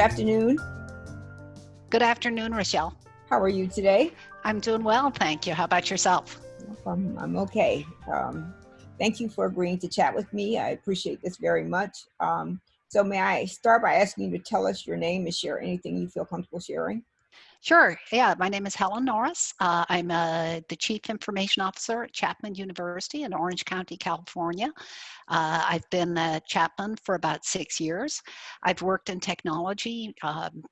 afternoon. Good afternoon, Rochelle. How are you today? I'm doing well, thank you. How about yourself? Um, I'm okay. Um, thank you for agreeing to chat with me. I appreciate this very much. Um, so may I start by asking you to tell us your name and share anything you feel comfortable sharing? Sure. Yeah, my name is Helen Norris. Uh, I'm uh, the Chief Information Officer at Chapman University in Orange County, California. Uh, I've been at Chapman for about six years. I've worked in technology um,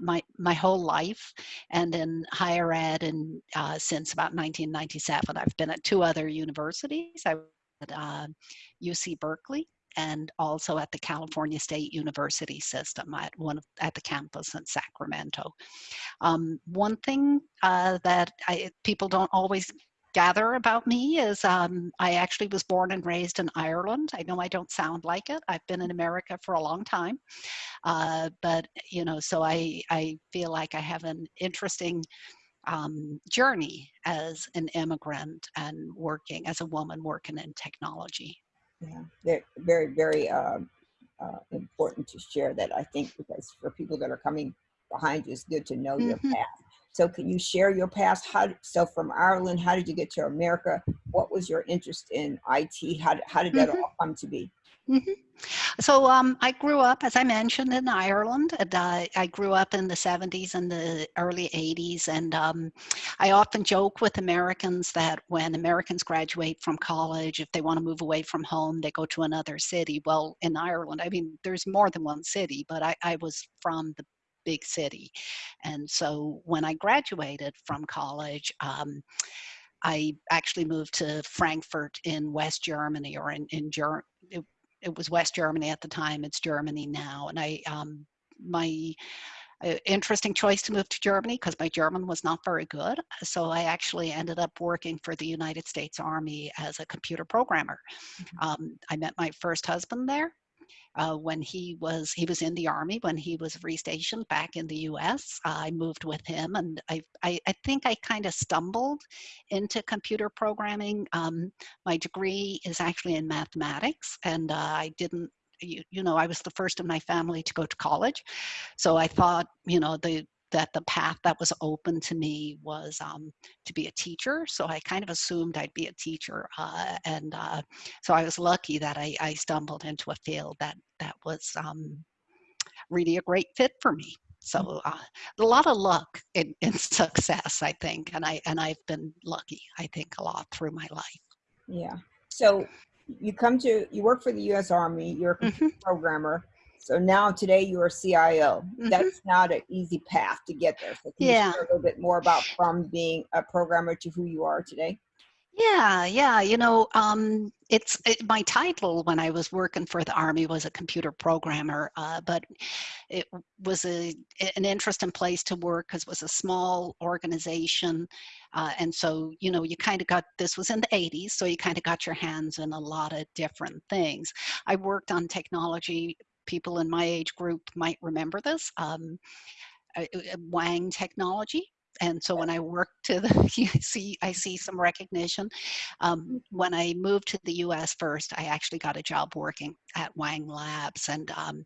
my my whole life and in higher ed and uh, since about 1997 i've been at two other universities i was at uh, uc berkeley and also at the California State University system at one of, at the campus in Sacramento. Um, one thing uh, that I, people don't always gather about me is um, I actually was born and raised in Ireland. I know I don't sound like it. I've been in America for a long time, uh, but you know, so I I feel like I have an interesting um, journey as an immigrant and working as a woman working in technology. Yeah, very, very, very uh, uh, important to share that. I think because for people that are coming behind you, it's good to know mm -hmm. your mm-hmm. path. So, can you share your past? How so from Ireland? How did you get to America? What was your interest in IT? How how did that mm -hmm. all come to be? Mm -hmm. So um, I grew up, as I mentioned, in Ireland. And, uh, I grew up in the 70s and the early 80s. And um, I often joke with Americans that when Americans graduate from college, if they want to move away from home, they go to another city. Well, in Ireland, I mean, there's more than one city, but I, I was from the big city. And so when I graduated from college, um, I actually moved to Frankfurt in West Germany or in, in Germany it was West Germany at the time. It's Germany now, and I um, my uh, interesting choice to move to Germany because my German was not very good. So I actually ended up working for the United States Army as a computer programmer. Mm -hmm. um, I met my first husband there uh, when he was he was in the army when he was restationed back in the U.S. I moved with him, and I I, I think I kind of stumbled into computer programming. Um, my degree is actually in mathematics, and uh, I didn't you, you, know, I was the first in my family to go to college. So I thought, you know, the that the path that was open to me was um, to be a teacher. So I kind of assumed I'd be a teacher. Uh, and uh, so I was lucky that I, I, stumbled into a field that, that was um, really a great fit for me. So mm. uh, a lot of luck in, in success, I think. And, I, and I've been lucky, I think, a lot through my life. Yeah. So you come to, you work for the U.S. Army, you're a mm -hmm. programmer so now today you're CIO. Mm-hmm. That's not an easy path to get there. So can yeah. you share a little bit more about from being a programmer to who you are today? Yeah, yeah. You know, um, it's it, my title when I was working for the Army was a computer programmer, uh, but it was a an interesting place to work because it was a small organization, uh, and so you know you kind of got this was in the 80s, so you kind of got your hands in a lot of different things. I worked on technology people in my age group might remember this, um, uh, uh, Wang technology. And so when I worked to the, you see, I see some recognition. Um, when I moved to the US first, I actually got a job working at Wang Labs and um,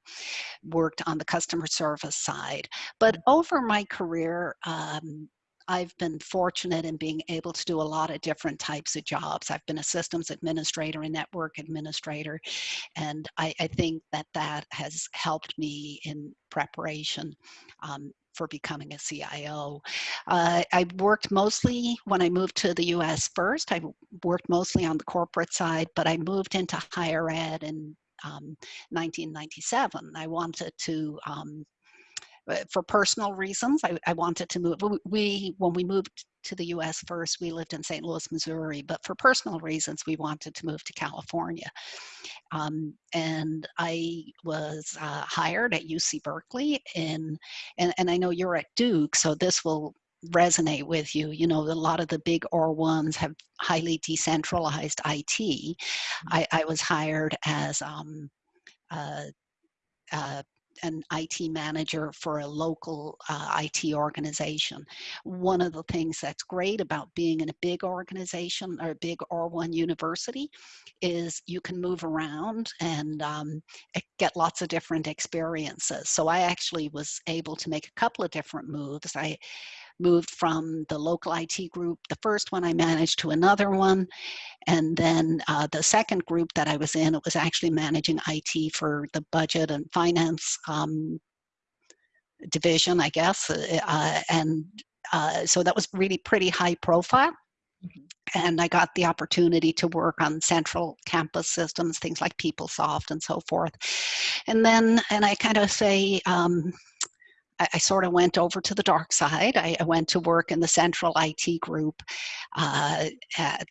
worked on the customer service side. But over my career, um, I've been fortunate in being able to do a lot of different types of jobs. I've been a systems administrator a network administrator, and I, I think that that has helped me in preparation um, for becoming a CIO. Uh, I worked mostly, when I moved to the US first, I worked mostly on the corporate side, but I moved into higher ed in um, 1997. I wanted to um, for personal reasons, I, I, wanted to move. We, when we moved to the US first, we lived in St. Louis, Missouri, but for personal reasons, we wanted to move to California. Um, and I was uh, hired at UC Berkeley in, and, and I know you're at Duke, so this will resonate with you. You know, a lot of the big R1s have highly decentralized IT. Mm-hmm. I, I was hired as um, uh, uh, an IT manager for a local uh, IT organization. One of the things that's great about being in a big organization or a big R1 university is you can move around and um, get lots of different experiences. So I actually was able to make a couple of different moves. I moved from the local IT group, the first one I managed to another one. And then uh, the second group that I was in, it was actually managing IT for the budget and finance um, division, I guess. Uh, uh and uh, so that was really pretty high profile. Mm-hmm. And I got the opportunity to work on central campus systems, things like PeopleSoft and so forth. And then, and I kind of say, um, I, I, sort of went over to the dark side. I, I went to work in the central IT group uh, at,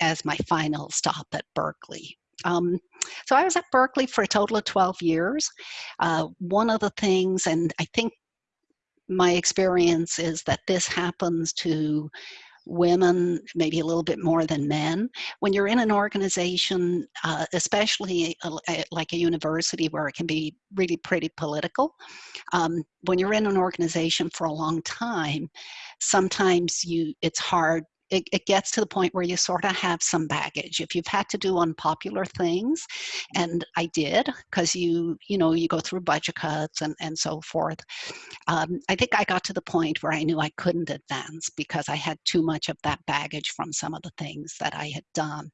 as my final stop at Berkeley. Um, so I was at Berkeley for a total of 12 years. Uh, one of the things, and I think my experience is that this happens to women, maybe a little bit more than men. When you're in an organization, uh, especially a, a, like a university where it can be really pretty political, um, when you're in an organization for a long time, sometimes you it's hard it, it, gets to the point where you sort of have some baggage if you've had to do unpopular things and i did because you you know you go through budget cuts and and so forth um, i think i got to the point where i knew i couldn't advance because i had too much of that baggage from some of the things that i had done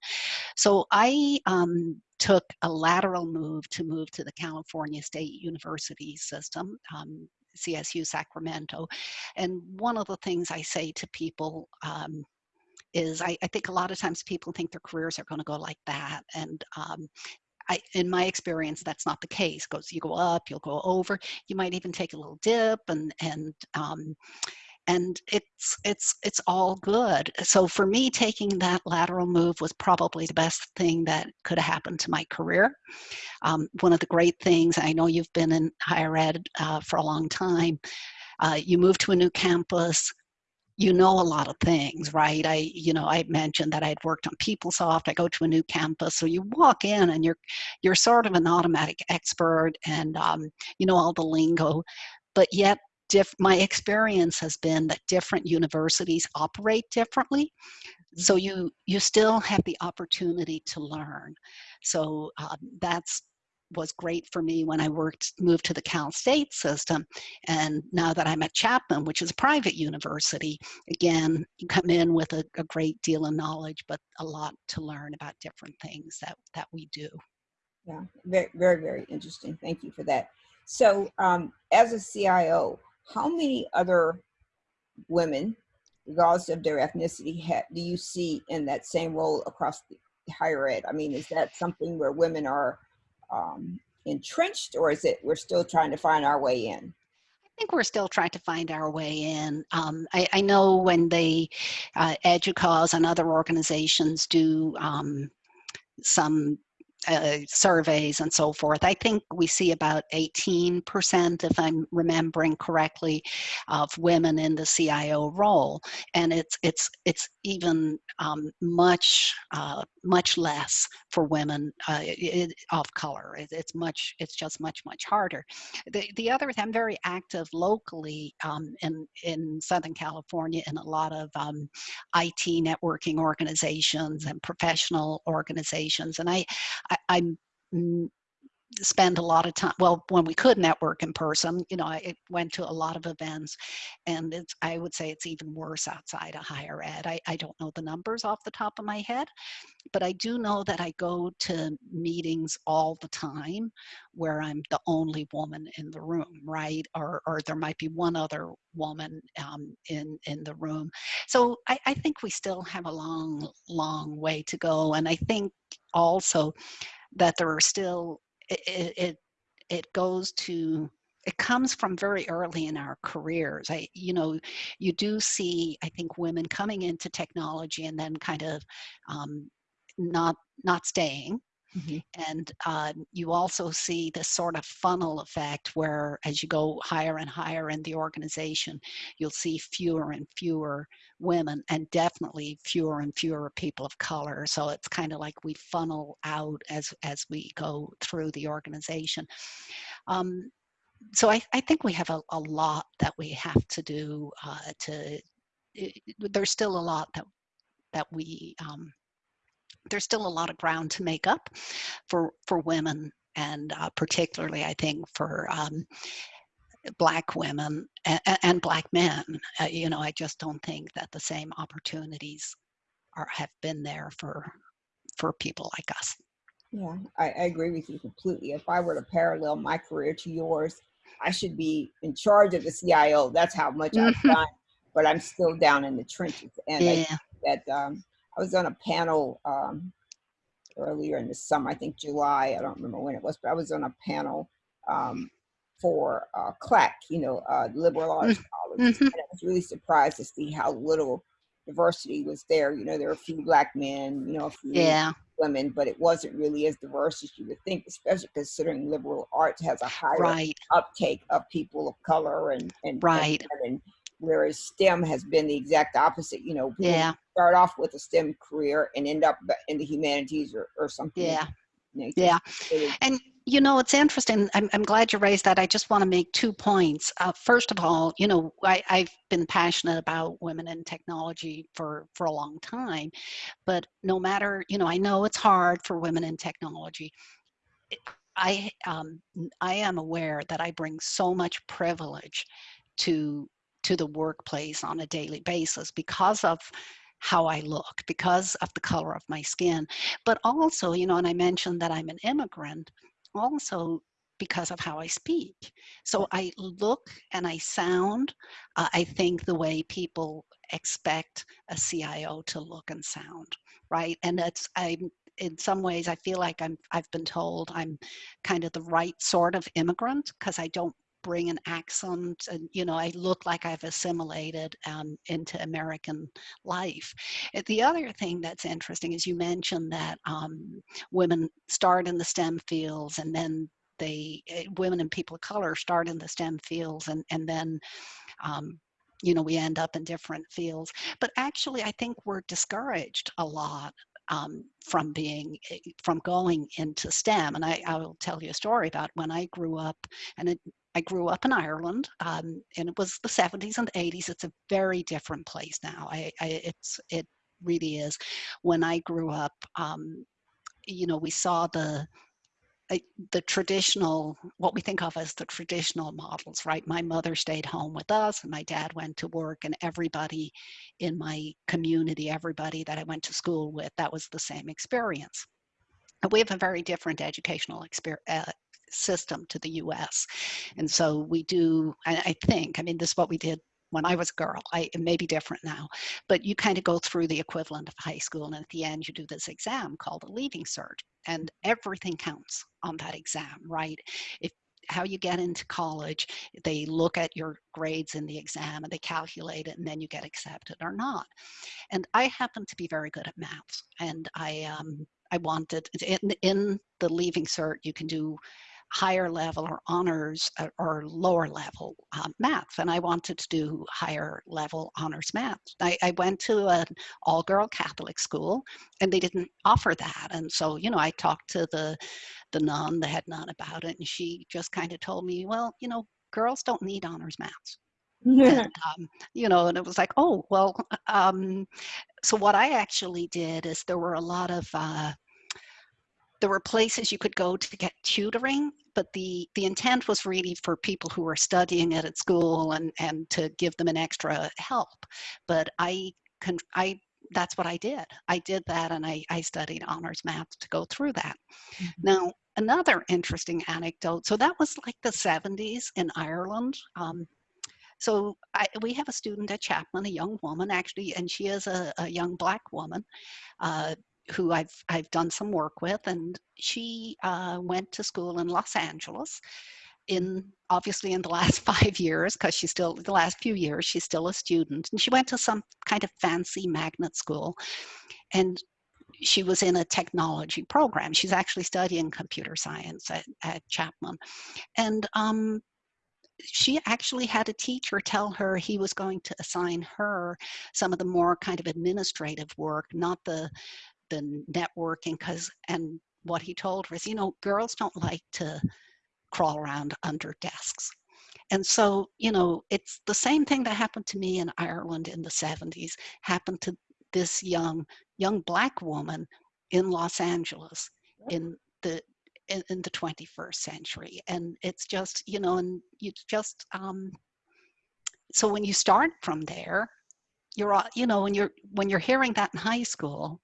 so i um, took a lateral move to move to the california state university system um, CSU Sacramento. And one of the things I say to people um, is I, I, think a lot of times people think their careers are going to go like that. And um, I, in my experience, that's not the case. Goes, you go up, you'll go over. You might even take a little dip, and and um, and it's it's it's all good. So for me, taking that lateral move was probably the best thing that could have happened to my career. Um, one of the great things I know you've been in higher ed uh, for a long time. Uh, you move to a new campus you know a lot of things, right? I, you know, I mentioned that I'd worked on PeopleSoft. I go to a new campus, so you walk in and you're, you're sort of an automatic expert, and um, you know all the lingo, but yet my experience has been that different universities operate differently so you you still have the opportunity to learn so um, that's was great for me when I worked, moved to the Cal State system. And now that I'm at Chapman, which is a private university, again, you come in with a, a great deal of knowledge, but a lot to learn about different things that, that we do. Yeah, very, very, very interesting. Thank you for that. So um, as a CIO, how many other women, regardless of their ethnicity, do you see in that same role across the higher ed? I mean, is that something where women are um, entrenched or is it we're still trying to find our way in? I think we're still trying to find our way in. Um, I, I, know when they, uh, EDUCAUSE and other organizations do um, some uh, surveys and so forth. I think we see about 18%, if I'm remembering correctly, of women in the CIO role, and it's it's it's even um, much uh, much less for women uh, it, of color. It, it's much it's just much much harder. The the other I'm very active locally um, in in Southern California in a lot of um, IT networking organizations and professional organizations, and I I, I spend a lot of time well when we could network in person you know i went to a lot of events and it's i would say it's even worse outside of higher ed. I, I don't know the numbers off the top of my head but i do know that i go to meetings all the time where i'm the only woman in the room right? Or or there might be one other woman um, in in the room. So I, I think we still have a long long way to go and i think also that there are still it, it it goes to it comes from very early in our careers. I you know you do see i think women coming into technology and then kind of um, not not staying Mm-hmm. And uh, you also see this sort of funnel effect where, as you go higher and higher in the organization, you'll see fewer and fewer women and definitely fewer and fewer people of color. So it's kind of like we funnel out as, as we go through the organization. Um, so I, I think we have a, a lot that we have to do uh, to, it, there's still a lot that, that we, um, there's still a lot of ground to make up for, for women and uh, particularly I think for um, black women and, and black men. Uh, you know, I just don't think that the same opportunities are have been there for for people like us. Yeah, I, I agree with you completely. If I were to parallel my career to yours, I should be in charge of the CIO. That's how much I've Mhm. done, but I'm still down in the trenches. And I Yeah. that um, I was on a panel um, earlier in the summer, I think July, I don't remember when it was, but I was on a panel um, for uh, CLAC, you know, uh, liberal arts colleges. Mhm. And I was really surprised to see how little diversity was there. You know, there were a few black men, you know, a few Yeah. women, but it wasn't really as diverse as you would think, especially considering liberal arts has a higher Right. uptake of people of color and, and, and Right. Whereas STEM has been the exact opposite. You know, people Yeah. start off with a STEM career and end up in the humanities or, or something. Yeah. Yeah. And you know, it's interesting. I'm, I'm glad you raised that. I just want to make two points. Uh, first of all, you know, I, I've been passionate about women in technology for, for a long time, but no matter, you know, I know it's hard for women in technology. It- I, um, I am aware that I bring so much privilege to, to the workplace on a daily basis because of how I look, because of the color of my skin, but also, you know, and I mentioned that I'm an immigrant also because of how I speak. So I look and I sound, uh, I think the way people expect a CIO to look and sound, right? And that's, I'm, in some ways, I feel like I'm, I've been told I'm kind of the right sort of immigrant because I don't bring an accent and, you know, I look like I've assimilated um, into American life. Uh, The other thing that's interesting is you mentioned that um, women start in the STEM fields and then they eh, women and people of color start in the STEM fields and and then um, you know we end up in different fields. But actually, I think we're discouraged a lot um, from being eh, from going into STEM. And I, I will tell you a story about when I grew up, and it, I grew up in Ireland, um, and it was the 70s and 80s. It's a very different place now. I, I it's it really is. When I grew up, um, you know, we saw the uh, the traditional, what we think of as the traditional models, right? My mother stayed home with us and my dad went to work and everybody in my community, everybody that I went to school with, that was the same experience. We have a very different educational experience. Uh, system to the US. And so we do, I, think, I mean, this is what we did when I was a girl. I, it may be different now, but you kind of go through the equivalent of high school. And at the end, you do this exam called a leaving cert and everything counts on that exam, right? If how you get into college, they look at your grades in the exam and they calculate it and then you get accepted or not. And I happen to be very good at maths and I, um, I wanted, in, in the leaving cert, you can do higher level or honors or, or lower level um, math and i wanted to do higher level honors math. I, I went to an all-girl catholic school and they didn't offer that and so you know i talked to the the nun the head nun about it and she just kind of told me well you know girls don't need honors maths. And um, you know and it was like oh well um, so what i actually did is there were a lot of uh, there were places you could go to get tutoring but the the intent was really for people who were studying it at school and and to give them an extra help. But i can i that's what i did. I did that and i i studied honors math to go through that. Mhm. now another interesting anecdote so that was like the 70s in ireland um, so I, we have a student at Chapman, a young woman actually, and she is a, a young black woman uh, who I've I've done some work with, and she uh, went to school in Los Angeles. In obviously in the last five years, because she's still the last few years she's still a student, and she went to some kind of fancy magnet school, and she was in a technology program. She's actually studying computer science at, at Chapman, and um, she actually had a teacher tell her he was going to assign her some of the more kind of administrative work, not the the networking. Because and what he told her is, you know, girls don't like to crawl around under desks. And so, you know, it's the same thing that happened to me in Ireland in the 70s, happened to this young, young black woman in Los Angeles in the in, in the 21st century. And it's just, you know, and you just um so when you start from there, you're all- you know, when you're when you're hearing that in high school,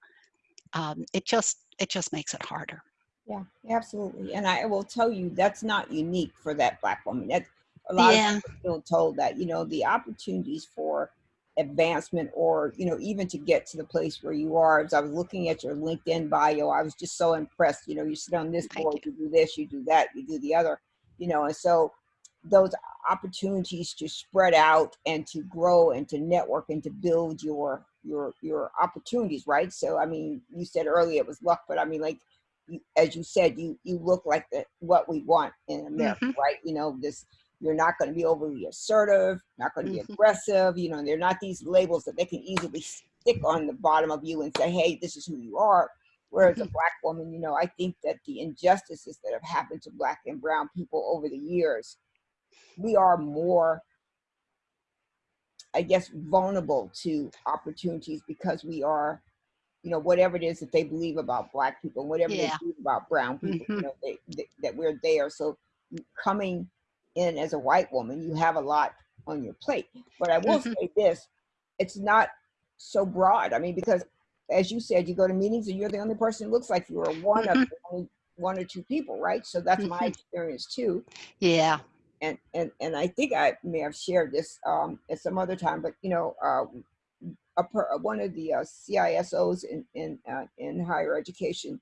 um, it just it just makes it harder. Yeah, absolutely. And I will tell you, that's not unique for that black woman. That a lot Yeah. of people feel told that, you know, the opportunities for advancement or, you know, even to get to the place where you are. As I was looking at your LinkedIn bio, I was just so impressed. You know, you sit on this Thank board, you do this, you do that, you do the other, you know, and so those opportunities to spread out and to grow and to network and to build your your your opportunities right so i mean you said earlier it was luck but i mean like you, as you said you you look like the what we want in america Mhm. right you know this you're not going to be overly assertive not going to be Mhm. aggressive you know they're not these labels that they can easily stick on the bottom of you and say hey this is who you are whereas a Mhm. black woman you know i think that the injustices that have happened to black and brown people over the years we are more i guess vulnerable to opportunities because we are you know whatever it is that they believe about black people whatever Yeah. they believe about brown people Mhm. you know they, they, that we're there so coming in as a white woman you have a lot on your plate but i will Mhm. say this it's not so broad i mean because as you said you go to meetings and you're the only person who looks like you are one of Mhm. the only one or two people right so that's my Mhm. experience too Yeah. And and and I think I may have shared this um, at some other time, but you know, uh, a per, one of the uh, CISOs in in uh, in higher education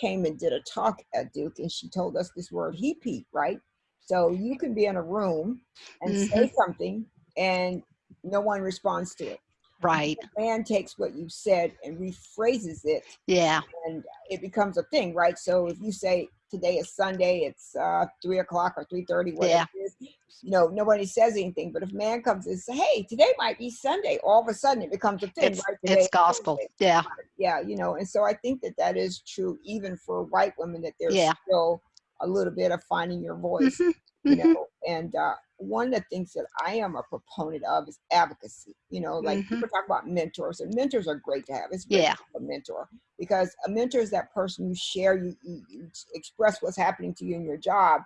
came and did a talk at Duke, and she told us this word "heap heap," right? So you can be in a room and say something, and no one responds to it. Right. The man takes what you said and rephrases it Yeah. and it becomes a thing, right? So if you say today is Sunday, it's uh, three o'clock or three thirty, whatever it is, you know, nobody says anything. But if man comes and say, "Hey, today might be Sunday," all of a sudden it becomes a thing, It's right? It's gospel. Yeah. Yeah, you know, and so I think that that is true even for white women that there's Yeah. still a little bit of finding your voice Mhm. you Mhm. know and uh, one of the things that i am a proponent of is advocacy you know like Mhm. people talk about mentors and mentors are great to have it's great Yeah. to have a mentor because a mentor is that person you share you, you, express what's happening to you in your job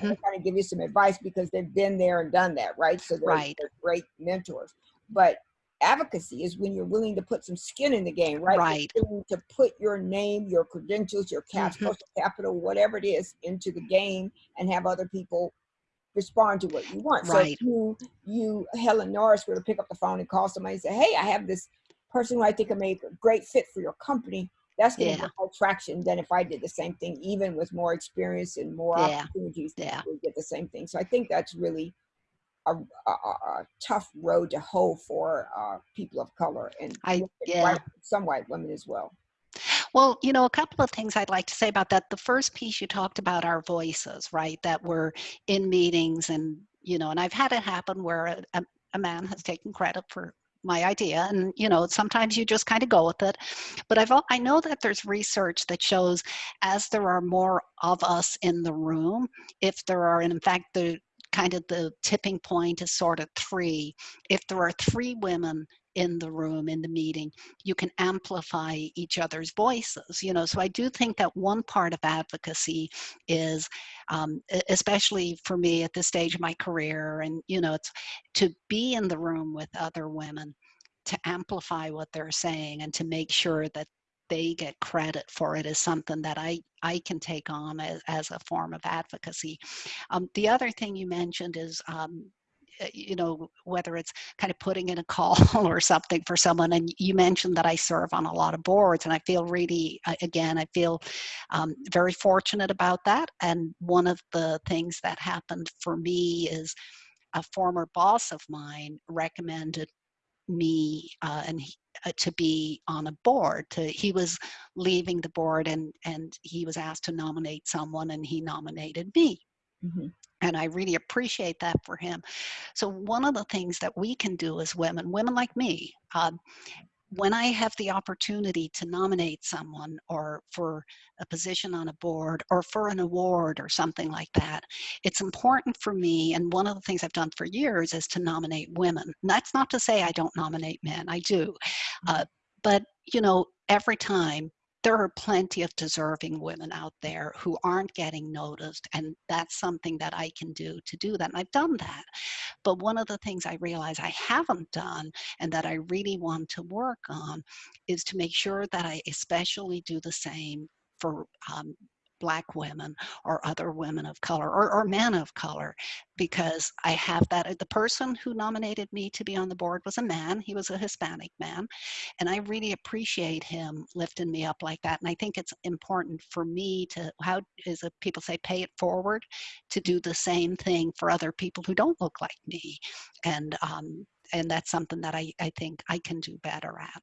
and Mhm. they kind of give you some advice because they've been there and done that right so they're, Right. they're great mentors but advocacy is when you're willing to put some skin in the game right You're Right. willing to put your name your credentials your cap Mhm. capital whatever it is into the game and have other people respond to what you want. So Right. you you Helen Norris were to pick up the phone and call somebody and say, "Hey, I have this person who I think will make a great fit for your company," that's going to Yeah. more traction than if I did the same thing, even with more experience and more Yeah. opportunities. Yeah. We get the same thing. So I think that's really a, a, a tough road to hoe for uh, people of color and I white- yeah. some white women as well. Well, you know, a couple of things I'd like to say about that. The first piece you talked about our voices, right? That we're in meetings and, you know, and I've had it happen where a, a, man has taken credit for my idea and you know sometimes you just kind of go with it but i've i know that there's research that shows as there are more of us in the room if there are and in fact the kind of the tipping point is sort of three if there are three women in the room in the meeting you can amplify each other's voices you know so i do think that one part of advocacy is um, especially for me at this stage of my career and you know it's to be in the room with other women to amplify what they're saying and to make sure that they get credit for it is something that I, I can take on as, as a form of advocacy. Um, the other thing you mentioned is um, you know whether it's kind of putting in a call or something for someone and you mentioned that i serve on a lot of boards and i feel really again i feel um, very fortunate about that and one of the things that happened for me is a former boss of mine recommended me uh, and he, uh, to be on a board to he was leaving the board and and he was asked to nominate someone and he nominated me Mhm. and I really appreciate that for him. So one of the things that we can do as women, women like me, um, when I have the opportunity to nominate someone or for a position on a board or for an award or something like that, it's important for me. And one of the things I've done for years is to nominate women. And that's not to say I don't nominate men, I do. Uh, but, you know, every time there are plenty of deserving women out there who aren't getting noticed and that's something that I can do to do that and I've done that. But one of the things I realize I haven't done and that I really want to work on is to make sure that I especially do the same for um, black women or other women of color or, or men of color because I have that. The person who nominated me to be on the board was a man. He was a Hispanic man. And I really appreciate him lifting me up like that. And I think it's important for me to, how is it people say, pay it forward, to do the same thing for other people who don't look like me. And, um, and that's something that I, I think I can do better at.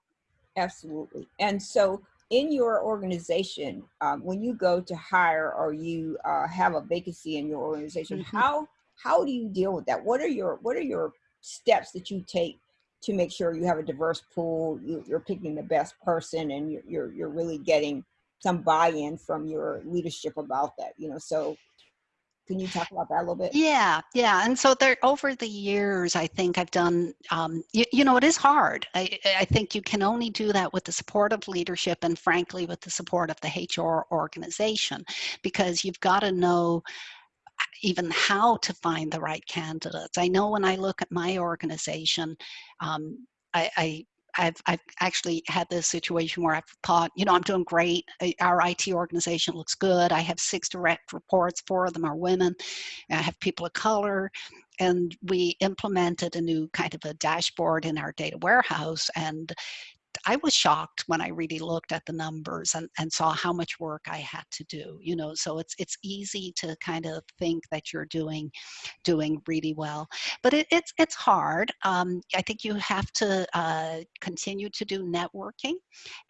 Absolutely. And so in your organization, um, when you go to hire or you uh, have a vacancy in your organization, mm -hmm. how how do you deal with that? What are your what are your steps that you take to make sure you have a diverse pool? You, are picking the best person, and you're, you're you're really getting some buy-in from your leadership about that. You know, so can you talk about that a little bit? Yeah, yeah. And so there, over the years, I think I've done, um, you, you, know, it is hard. I, I think you can only do that with the support of leadership and frankly, with the support of the HR organization, because you've got to know uh, even how to find the right candidates. I know when I look at my organization, um, I, I I've, I've actually had this situation where I've thought, you know, I'm doing great. Our IT organization looks good. I have six direct reports. Four of them are women. I have people of color. And we implemented a new kind of a dashboard in our data warehouse. And I was shocked when I really looked at the numbers and, and saw how much work I had to do, you know, so it's it's easy to kind of think that you're doing doing really well, but it, it's it's hard. Um, I think you have to uh, continue to do networking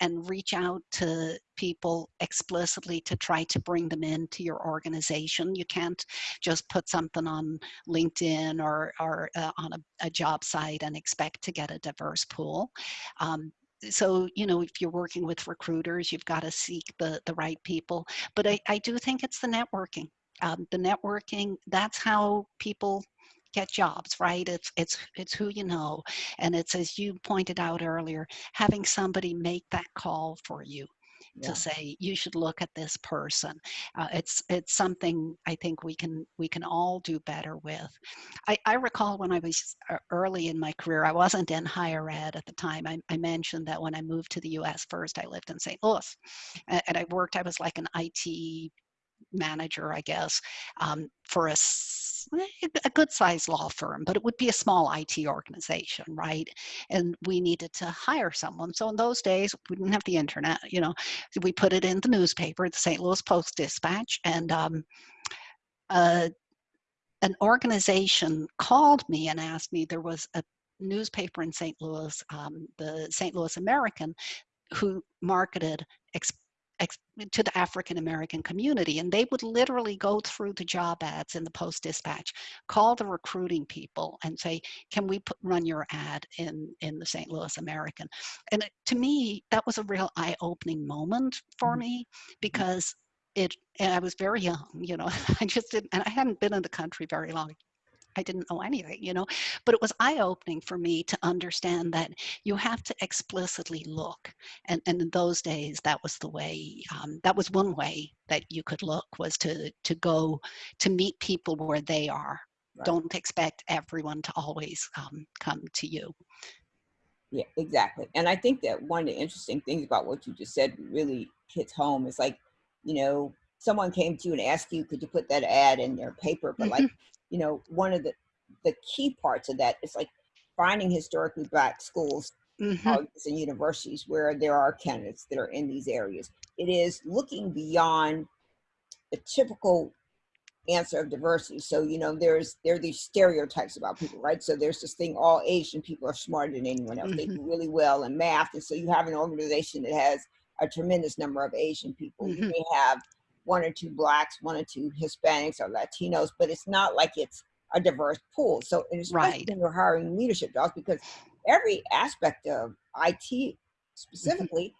and reach out to people explicitly to try to bring them into your organization. You can't just put something on LinkedIn or, or uh, on a, a, job site and expect to get a diverse pool. Um, so you know if you're working with recruiters you've got to seek the the right people. But i i do think it's the networking. Um, the networking that's how people get jobs right? It's it's it's who you know. And it's as you pointed out earlier having somebody make that call for you yeah. to say you should look at this person. Uh, it's it's something I think we can we can all do better with. I, I recall when I was uh, early in my career, I wasn't in higher ed at the time. I, I mentioned that when I moved to the U.S. first, I lived in St. Louis, and, and I worked. I was like an IT manager, I guess, um, for a, a good sized law firm, but it would be a small IT organization, right? And we needed to hire someone. So in those days, we didn't have the internet, you know, we put it in the newspaper, the St. Louis Post Dispatch, and um, uh, an organization called me and asked me, there was a newspaper in St. Louis, um, the St. Louis American, who marketed to the African American community. And they would literally go through the job ads in the Post Dispatch, call the recruiting people and say, can we put, run your ad in, in the St. Louis American? And it, to me, that was a real eye opening moment for mm-hmm. me because it, and I was very young, you know, I just didn't, and I hadn't been in the country very long. I didn't know anything, you know, but it was eye opening for me to understand that you have to explicitly look. And, and in those days, that was the way, um, that was one way that you could look was to, to go to meet people where they are. Right. Don't expect everyone to always um, come to you. Yeah, exactly. And I think that one of the interesting things about what you just said really hits home is like, you know, someone came to you and asked you, could you put that ad in their paper? But like, you know, one of the, the key parts of that is like finding historically black schools, mm-hmm. colleges and universities where there are candidates that are in these areas. It is looking beyond the typical answer of diversity. So, you know, there's there are these stereotypes about people, right? So there's this thing, all Asian people are smarter than anyone else. Mm-hmm. They do really well in math. And so you have an organization that has a tremendous number of Asian people. Mm-hmm. You may have one or two blacks, one or two Hispanics or Latinos, but it's not like it's a diverse pool. So especially right. when you're hiring leadership jobs, because every aspect of IT specifically,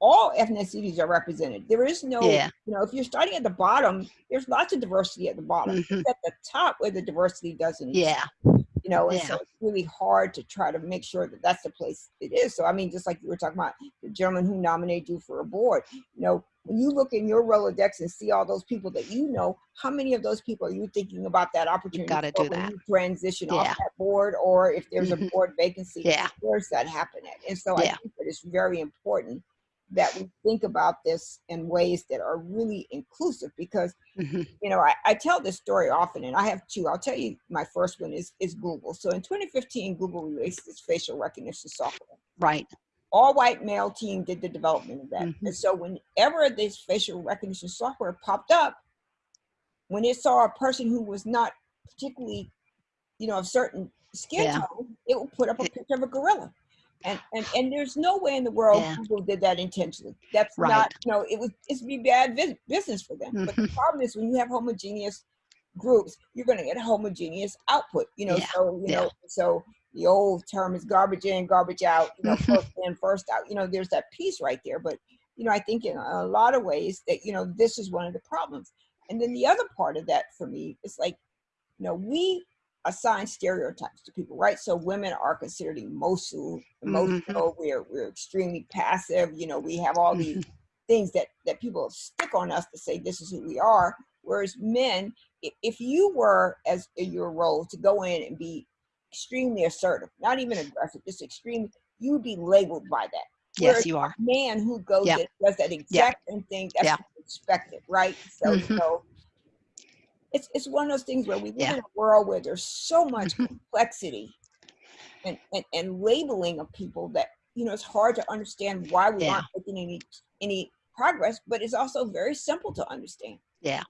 all ethnicities are represented. There is no, Yeah. you know, if you're starting at the bottom, there's lots of diversity at the bottom. Mhm. It's at the top where the diversity doesn't exist Yeah. You know, and Yeah. so it's really hard to try to make sure that that's the place it is. So, I mean, just like you were talking about the gentleman who nominated you for a board, you know, when you look in your Rolodex and see all those people that you know, how many of those people are you thinking about that opportunity gotta do that. transition off that board, or if there's a mm-hmm. board vacancy, Yeah. where's that happening? And so I think that it's very important that we think about this in ways that are really inclusive because Mhm. you know, I, I tell this story often, and I have two. I'll tell you my first one is is Google. So in 2015, Google released this facial recognition software. Right. All white male team did the development of that. Mhm. And so whenever this facial recognition software popped up, when it saw a person who was not particularly, you know, of certain skin Yeah. tone, it would put up a picture of a gorilla. And, and and there's no way in the world Yeah. Google did that intentionally. That's Right. not, you know, it was it's be bad vis- business for them. But the Mhm. problem is when you have homogeneous groups, you're going to get a homogeneous output. You know, Yeah, so you yeah. know, so the old term is garbage in, garbage out. You know, first in, first out. You know, there's that piece right there. But you know, I think in a lot of ways that you know this is one of the problems. And then the other part of that for me is like, you know, we assign stereotypes to people, right? So women are considered emotional, emotional. We're we're extremely passive. You know, we have all these Mhm. things that that people stick on us to say this is who we are. Whereas men, if, if you were as in your role to go in and be extremely assertive, not even aggressive, just extreme, you would be labeled by that. Yes, you are. man who goes and does that exact same thing, that's expected, right? So you Mhm. know, it's it's one of those things where we live Yeah. in a world where there's so much Mhm. complexity and, and and labeling of people that you know it's hard to understand why we Yeah. aren't making any any progress, but it's also very simple to understand. Yeah.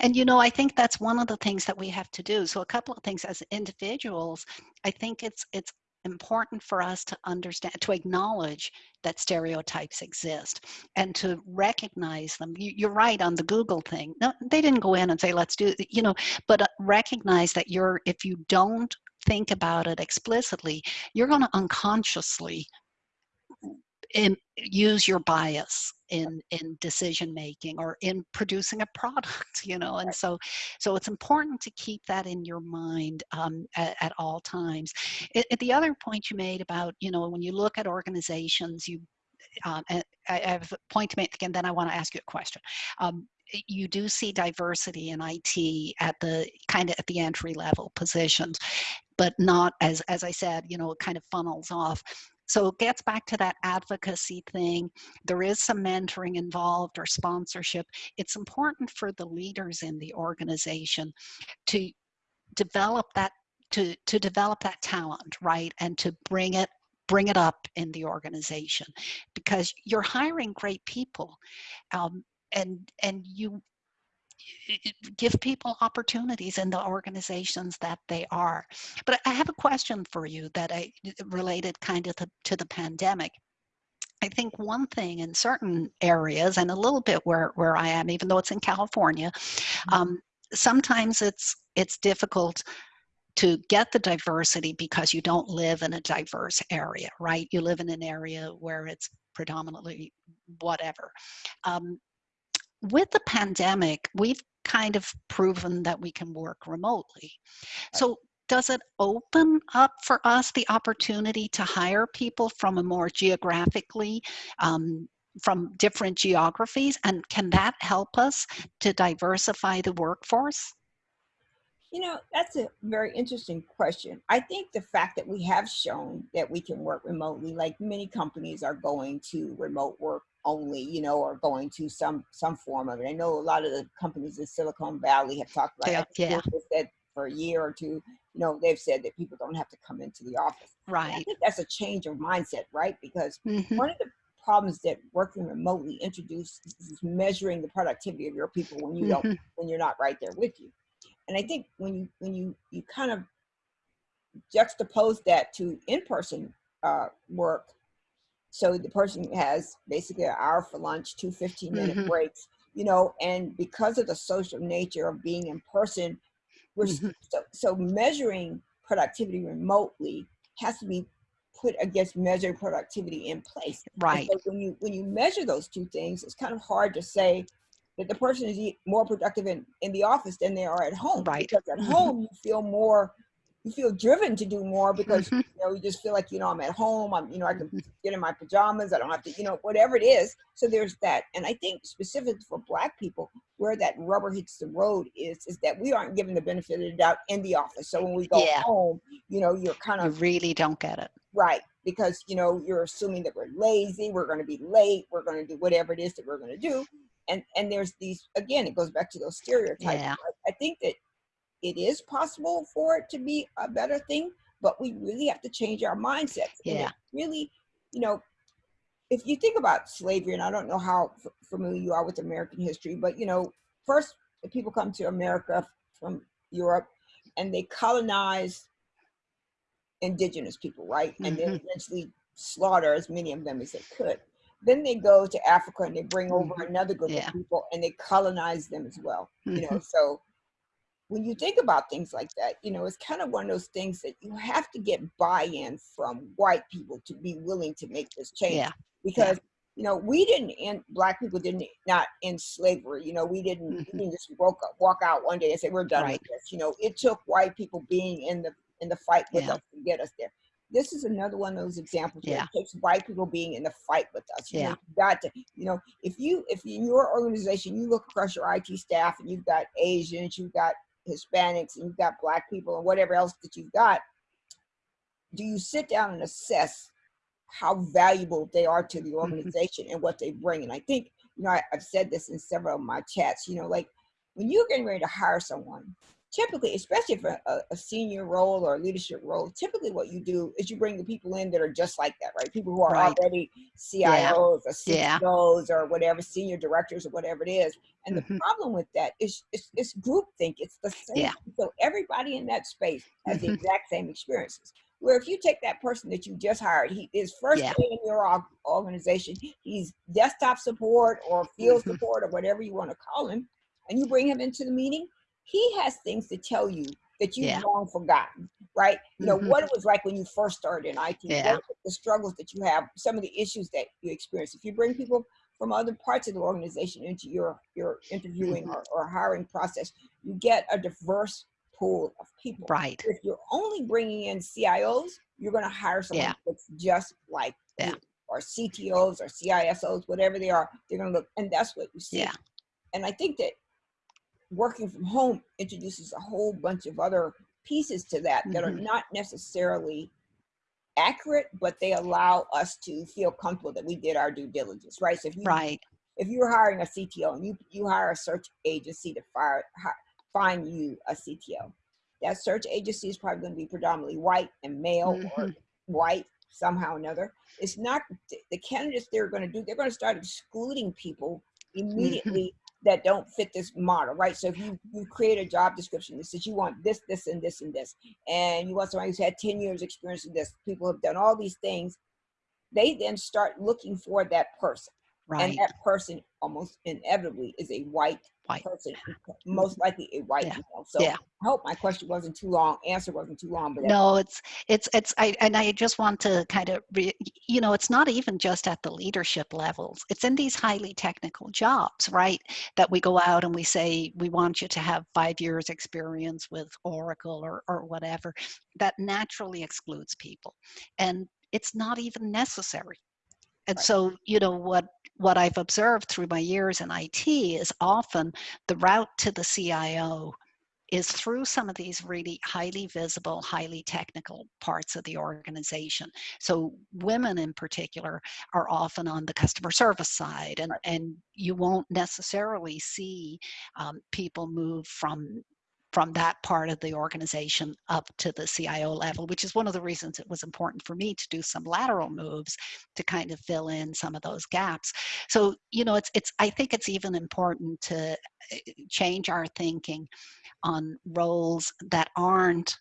And you know, I think that's one of the things that we have to do. So a couple of things as individuals, I think it's it's important for us to understand to acknowledge that stereotypes exist and to recognize them. You, you're right on the google thing. No they didn't go in and say let's do you know but uh, recognize that you're if you don't think about it explicitly you're going to unconsciously in, use your bias in in decision making or in producing a product you know and so so it's important to keep that in your mind um, at, at all times. It, it- the other point you made about you know when you look at organizations you um, I I have a point to make again then i want to ask you a question. Um, you do see diversity in IT at the kind of at the entry level positions, but not as as I said, you know, it kind of funnels off. So it gets back to that advocacy thing. There is some mentoring involved or sponsorship. It's important for the leaders in the organization to develop that to to develop that talent, right? And to bring it bring it up in the organization because you're hiring great people um, and and you give people opportunities in the organizations that they are but i have a question for you that i related kind of to, to the pandemic I think one thing in certain areas, and a little bit where, where I am, even though it's in California, um, sometimes it's it's difficult to get the diversity because you don't live in a diverse area, right? You live in an area where it's predominantly whatever. Um, with the pandemic, we've kind of proven that we can work remotely. So does it open up for us the opportunity to hire people from a more geographically um, from different geographies and can that help us to diversify the workforce You know, that's a very interesting question. I think the fact that we have shown that we can work remotely, like many companies are going to remote work only, you know, or going to some some form of it. I know a lot of the companies in Silicon Valley have talked about Yeah. Google for a year or two, you know, they've said that people don't have to come into the office. And I right think that's a change of mindset, right? Because Mhm. one of the problems that working remotely introduces is measuring the productivity of your people when you don't Mhm. when you're not right there with you. And I think when you when you you kind of juxtapose that to in-person uh, work, so the person has basically an hour for lunch, two 15 minute Mhm. breaks, you know, and because of the social nature of being in person, we're s- Mhm. so, so measuring productivity remotely has to be put against measuring productivity in place. Right. so when you when you measure those two things, it's kind of hard to say that the person is more productive in, in the office than they are at home. Right. Because at Mhm. home you feel more you feel driven to do more because you know you just feel like you know I'm at home. I'm you know I can get in my pajamas. I don't have to you know whatever it is. So there's that, and I think specific for Black people, where that rubber hits the road is is that we aren't given the benefit of the doubt in the office. So when we go Yeah. home, you know you're kind You of really don't get it. right because you know you're assuming that we're lazy. We're going to be late. We're going to do whatever it is that we're going to do. And and there's these again. It goes back to those stereotypes. Yeah. I, I think that it is possible for it to be a better thing, but we really have to change our mindsets. And it Yeah. really, you know, if you think about slavery, and I don't know how f- familiar you are with American history, but you know, first people come to America from Europe, and they colonize indigenous people, right? And then Mhm. eventually slaughter as many of them as they could. Then they go to Africa and they bring over Mhm. another group Yeah. of people and they colonize them as well. You know, Mhm. so when you think about things like that, you know, it's kind of one of those things that you have to get buy-in from white people to be willing to make this change. Yeah. Because you know, we didn't end black people didn't not end slavery. You know, we didn't Mhm. we didn't just up, walk out one day and say we're done Right. with this. You know, it took white people being in the in the fight with Yeah. us to get us there. This is another one of those examples where Yeah. it takes white people being in the fight with us. You know, Yeah. you've got to, you know, if you if in your organization you look across your IT staff and you've got Asians, you've got Hispanics, and you've got black people and whatever else that you've got, do you sit down and assess how valuable they are to the Mm-hmm. organization and what they bring? And I think, you know, I, I've said this in several of my chats, you know, like when you're getting ready to hire someone, typically, especially for a, a senior role or a leadership role, typically what you do is you bring the people in that are just like that, right? People who are Right. already CIOs or Yeah. CEOs or whatever, senior directors or whatever it is. And the Mhm. problem with that is it's, it's groupthink. It's the same. Yeah. So everybody in that space has the Mhm. exact same experiences. Where if you take that person that you just hired, he is first Yeah. day in your organization, he's desktop support or field Mhm. support or whatever you want to call him, and you bring him into the meeting, he has things to tell you that you've Yeah. long forgotten, right? You know, Mhm. what it was like when you first started in IT, Yeah. the struggles that you have, some of the issues that you experience. If you bring people from other parts of the organization into your, your interviewing Mhm. or, or hiring process, you get a diverse pool of people. Right. If you're only bringing in CIOs, you're going to hire someone Yeah. that's just like Yeah. you, or CTOs or CISOs, whatever they are. They're going to look, and that's what you see. Yeah. And I think that working from home introduces a whole bunch of other pieces to that that are Mhm. not necessarily accurate, but they allow us to feel comfortable that we did our due diligence, right? So if you Right. if you're hiring a CTO and you you hire a search agency to fire find you a CTO, that search agency is probably going to be predominantly white and male or Mhm. white somehow or another. It's not the, the candidates they're going to do. They're going to start excluding people immediately that don't fit this model, right? So if you you create a job description that says you want this, this, and this, and this, and you want somebody who's had ten years experience in this, people have done all these things. They then start looking for that person Right. and that person almost inevitably is a white, White. person, most likely a white Yeah. male. So Yeah. I hope my question wasn't too long, answer wasn't too long, but No, it's it's it's I and I just want to kind of re, you know it's not even just at the leadership levels. It's in these highly technical jobs, right? That we go out and we say we want you to have five years experience with Oracle or or whatever. That naturally excludes people, and it's not even necessary. And Right. so you know what what I've observed through my years in IT is often the route to the CIO is through some of these really highly visible, highly technical parts of the organization. So women in particular are often on the customer service side, and, and you won't necessarily see um, people move from from that part of the organization up to the CIO level, which is one of the reasons it was important for me to do some lateral moves to kind of fill in some of those gaps. So, you know, it's it's I think it's even important to uh, change our thinking on roles that aren't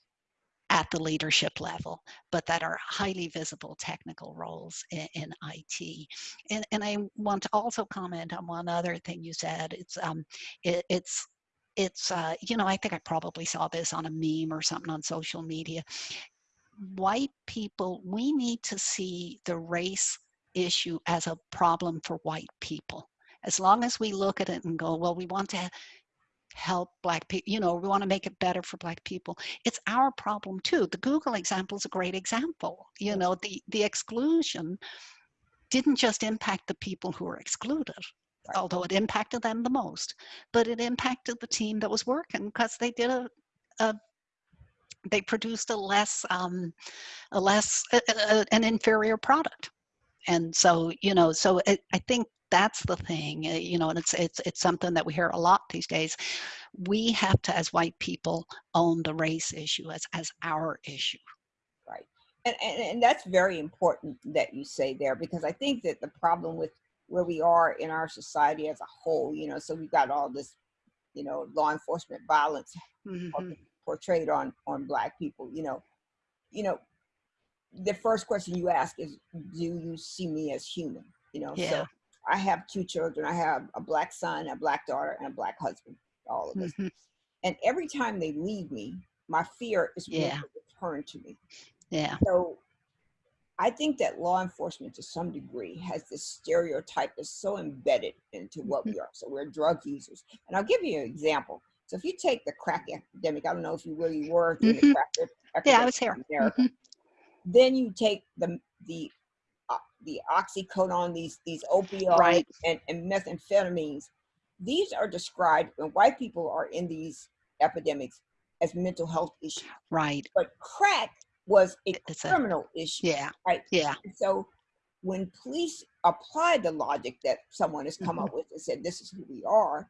at the leadership level, but that are highly visible technical roles in, in IT. And, and I want to also comment on one other thing you said. It's um, it, it's it's uh, you know I think I probably saw this on a meme or something on social media. white people, we need to see the race issue as a problem for white people. As long as we look at it and go, well, we want to help black people, you know, we want to make it better for black people. It's our problem too. The Google example is a great example. You know, the, the exclusion didn't just impact the people who were excluded. Although it impacted them the most, but it impacted the team that was working because they did a, a they produced a less um, a less a, a, an inferior product. And so you know so it, i think that's the thing eh, you know and it's it's it's something that we hear a lot these days. We have to as white people own the race issue as as our issue. Right. And, and and that's very important that you say there because i think that the problem with where we are in our society as a whole you know so we've got all this you know law enforcement violence mm-hmm. portrayed on on black people you know you know the first question you ask is do you see me as human you know yeah. so I have two children. I have a black son, a black daughter, and a black husband. All of this. Mm-hmm. And every time they leave me, my fear is yeah. to return to me. Yeah. So I think that law enforcement to some degree has this stereotype that's so embedded into what mm-hmm. we are. So we're drug users. And I'll give you an example. So if you take the crack epidemic, I don't know if you really were mm-hmm. the crack epidemic yeah, I was here. Mm-hmm. Then you take the the the oxycodone, these these opioids right. and, and methamphetamines. These are described when white people are in these epidemics as mental health issues. Right. But crack was a it's criminal a, issue. Yeah. Right. Yeah. And so when police apply the logic that someone has come mm-hmm. up with and said, this is who we are,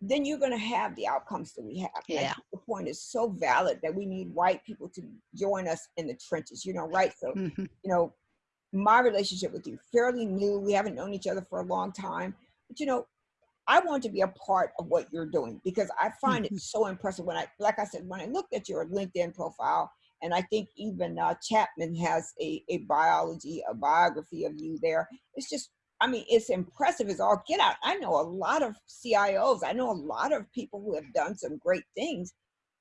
then you're going to have the outcomes that we have. Yeah. the point is so valid that we need white people to join us in the trenches, you know, right? So, mm-hmm. you know, my relationship with you fairly new. We haven't known each other for a long time, but you know, I want to be a part of what you're doing because I find mm-hmm. it so impressive when I, like I said, when I looked at your LinkedIn profile, and I think even uh, Chapman has a, a biology, a biography of you there. It's just, I mean, it's impressive as all get out. I know a lot of CIOs. I know a lot of people who have done some great things,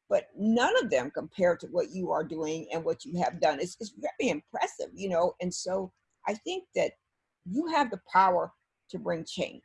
but none of them compare to what you are doing and what you have done. It's, it's very impressive, you know? And so I think that you have the power to bring change.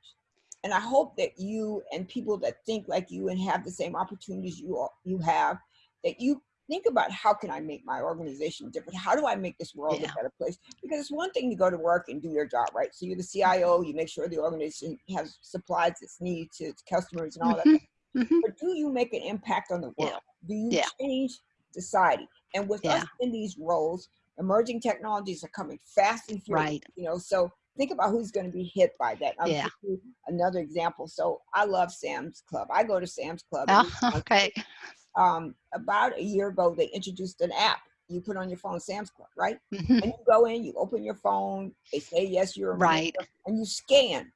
And I hope that you and people that think like you and have the same opportunities you, are, you have, that you think about how can I make my organization different? How do I make this world yeah. a better place? Because it's one thing to go to work and do your job, right? So you're the CIO, you make sure the organization has supplies its needs to its customers and all mm -hmm. that. Mm-hmm. But do you make an impact on the world? Yeah. Do you yeah. change society? And with us in these roles, emerging technologies are coming fast and furious. Right. You know, so think about who's going to be hit by that. I'll yeah. give you another example. So I love Sam's Club. I go to Sam's Club. Oh, okay. Um, about a year ago, they introduced an app you put on your phone Sam's Club, right? Mm-hmm. And you go in, you open your phone, they say yes, you're a right, and you scan.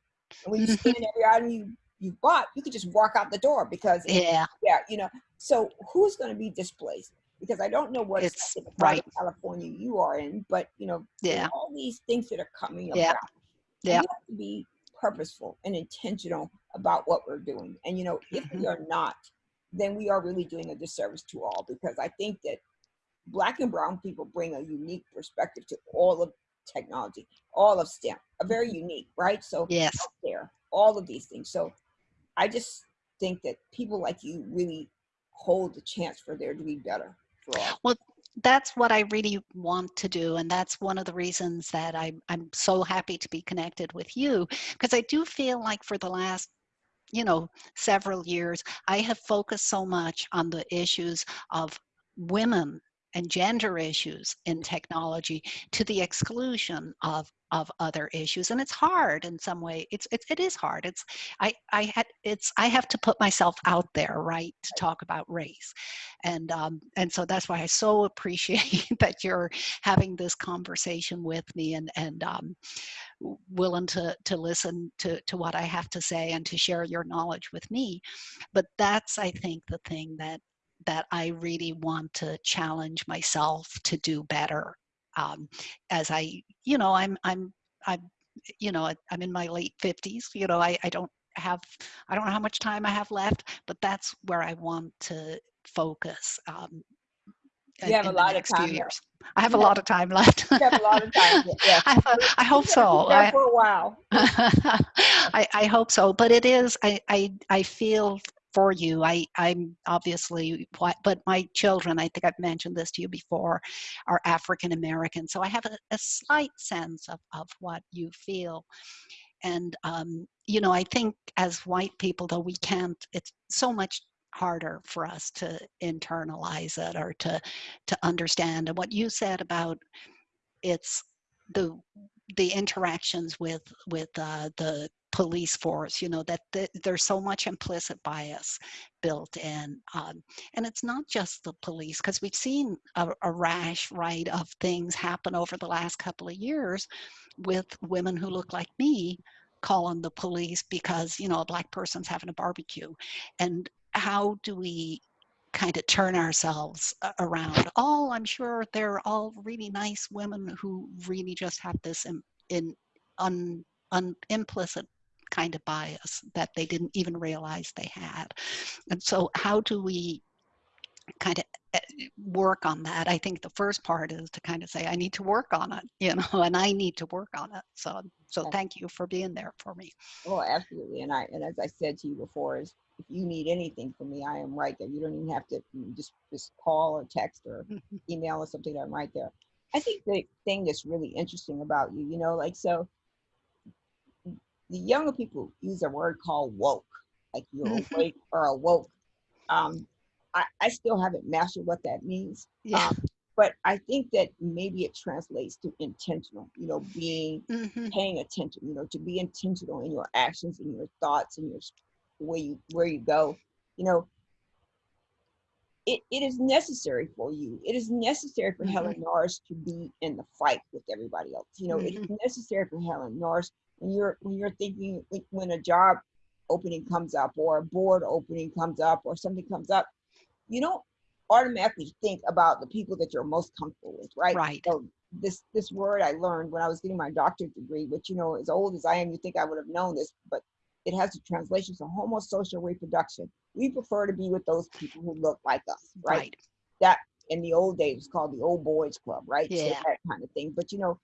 And when you scan every item you you bought, you could just walk out the door because yeah, yeah, you know. So who's going to be displaced? Because I don't know what it's right. California you are in, but you know, yeah, all these things that are coming yeah. about. Yeah, we have to be purposeful and intentional about what we're doing. And you know, if mm-hmm. we are not, then we are really doing a disservice to all because I think that black and brown people bring a unique perspective to all of technology, all of STEM, a very unique, right? So yes, there, all of these things. So I just think that people like you really hold the chance for there to be better for all. Well, that's what I really want to do. And that's one of the reasons that I'm, I'm so happy to be connected with you, because I do feel like for the last you know, several years, I have focused so much on the issues of women and gender issues in technology to the exclusion of of other issues and it's hard in some way it's, it's it is hard it's i i had it's i have to put myself out there right to talk about race. And um and so that's why i so appreciate that you're having this conversation with me and and um willing to to listen to to what i have to say and to share your knowledge with me. But that's i think the thing that that I really want to challenge myself to do better. Um, as I, you know, I'm, I'm, I'm, you know, I'm in my late fifties. You know, I, I don't have, I don't know how much time I have left, but that's where I want to focus. Um, You have a lot of time left. years. I have a lot of time left. You have a lot of time. Yeah. I, I hope so. I, for a while. I, I hope so, but it is. I, I, I feel for you. I, I'm obviously, but my children. I think I've mentioned this to you before, are African American, so I have a, a slight sense of of what you feel. And um, you know, I think as white people, though, we can't. It's so much harder for us to internalize it or to to understand. And what you said about it's the the interactions with with uh, the police force you know that th- there's so much implicit bias built in um, and it's not just the police because we've seen a, a rash right of things happen over the last couple of years with women who look like me calling the police because you know a black person's having a barbecue and how do we kind of turn ourselves around. Oh, I'm sure they're all really nice women who really just have this in, in un, un, implicit kind of bias that they didn't even realize they had. And so, how do we kind of eh, work on that? I think the first part is to kind of say, I need to work on it, you know, and I need to work on it. So, so Yeah. thank you for being there for me. Oh, absolutely. And I and as I said to you before, is if you need anything from me, I am right there. You don't even have to just just call or text or email or something. I'm right there. I think the thing that's really interesting about you, you know, like so the younger people use a word called woke, like you're awake or awoke. Um, I, I still haven't mastered what that means. Yeah. Um, but I think that maybe it translates to intentional, you know, being hmm paying attention, you know, to be intentional in your actions and your thoughts and your where you where you go. You know, it, it is necessary for you. It is necessary for Helen Norris to be in the fight with everybody else. You know, it is necessary for Helen Norris you're when you're thinking when- when a job opening comes up or a board opening comes up or something comes up, you don't automatically think about the people that you're most comfortable with, right? Right. So this this word I learned when I was getting my doctorate degree, which you know, as old as I am, you think I would have known this, but it has a translation to homosocial reproduction. We prefer to be with those people who look like us, right? Right. That in the old days was called the old boys club, right? So Yeah. that kind of thing. But you know,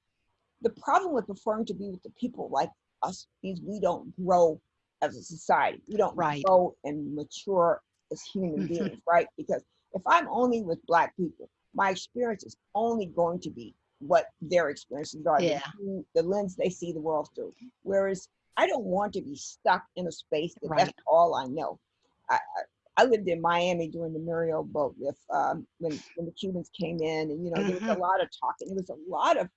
the problem with preferring to be with the people like us means we don't grow as a society. We don't Right. grow and mature as human Mhm. beings, right? Because if I'm only with black people, my experience is only going to be what their experiences are, the Yeah. view- the lens they see the world through. Whereas I don't want to be stuck in a space that Right. that's all I know. I, I, lived in Miami during the Mariel boat lift um, when, when the Cubans came in, and you know there was Mhm. a lot of talking. There was a lot of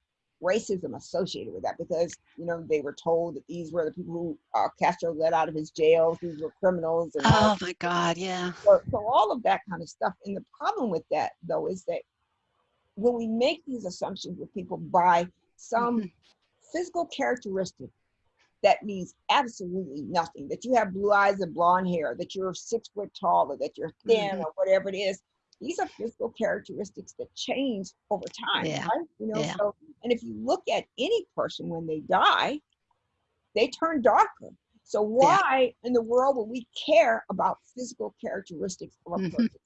racism associated with that because you know they were told that these were the people who uh, Castro let out of his jails. These were criminals, and Oh my God. Yeah. so, so all of that kind of stuff. And the problem with that, though, is that when we make these assumptions with people by some Mhm. physical characteristic that means absolutely nothing, that you have blue eyes and blonde hair, that you're six foot tall, or that you're thin, Mhm. or whatever it is, these are physical characteristics that change over time, Yeah. right? You know, Yeah. so and if you look at any person when they die, they turn darker. So why in the world would we care about physical characteristics of a Mhm. person?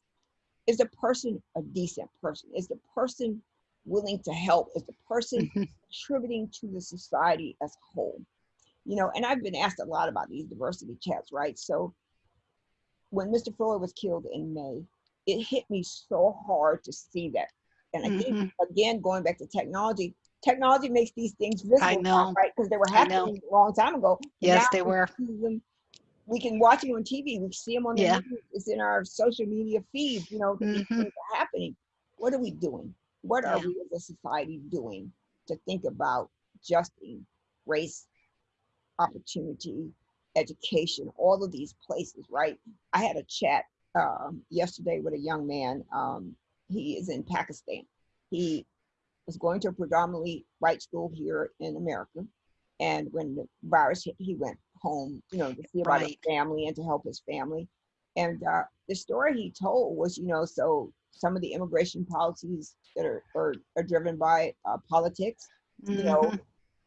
Is the person a decent person? Is the person willing to help? Is the person Mhm. contributing to the society as a whole? You know, and I've been asked a lot about these diversity chats, right? So when Mr. Floyd was killed in May, it hit me so hard to see that. And I think Mhm. again, going back to technology, technology makes these things visible, I know. right? Because they were happening a long time ago. Yes, they we were. them- we can watch them on TV. We see them on the Yeah. news. It's in our social media feed. You know, that these things are happening. What are we doing? What are Yeah. we as a society doing to think about justice, race, opportunity, education, all of these places, right? I had a chat um, yesterday with a young man. Um, he is in Pakistan. He was going to a predominantly white school here in America. And when the virus hit, he went home, you know, to see about his family and to help his family. And uh, the story he told was, you know, so some of the immigration policies that are, are, are driven by uh, politics, you know, Mhm.